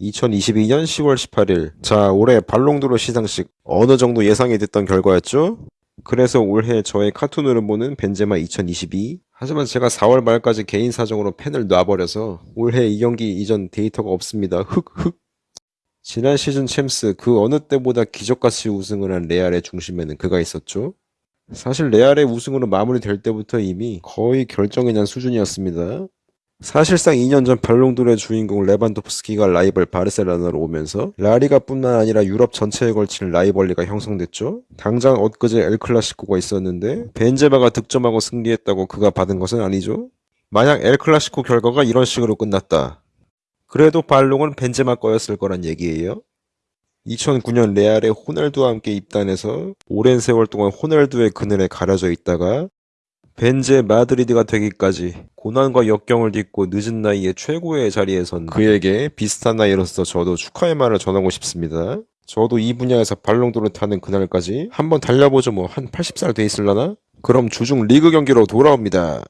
2022년 10월 18일. 자, 올해 발롱도르 시상식 어느 정도 예상이 됐던 결과였죠? 그래서 올해 저의 카툰으로 보는 벤제마 2022. 하지만 제가 4월 말까지 개인 사정으로 펜을 놔버려서 올해 이 경기 이전 데이터가 없습니다. 흑흑. 지난 시즌 챔스 그 어느 때보다 기적같이 우승을 한 레알의 중심에는 그가 있었죠. 사실 레알의 우승으로 마무리될 때부터 이미 거의 결정이 난 수준이었습니다. 사실상 2년 전 발롱도르의 주인공 레반도프스키가 라이벌 바르셀로나로 오면서 라리가 뿐만 아니라 유럽 전체에 걸친 라이벌리가 형성됐죠. 당장 엊그제 엘클라시코가 있었는데 벤제마가 득점하고 승리했다고 그가 받은 것은 아니죠. 만약 엘클라시코 결과가 이런 식으로 끝났다. 그래도 발롱은 벤제마 거였을 거란 얘기예요. 2009년 레알에 호날두와 함께 입단해서 오랜 세월 동안 호날두의 그늘에 가려져 있다가 벤제 마드리드가 되기까지 고난과 역경을 딛고 늦은 나이에 최고의 자리에 선 그에게 비슷한 나이로서 저도 축하의 말을 전하고 싶습니다. 저도 이 분야에서 발롱도르 타는 그날까지 한번 달려보죠 뭐 한 80살 돼 있을라나? 그럼 주중 리그 경기로 돌아옵니다.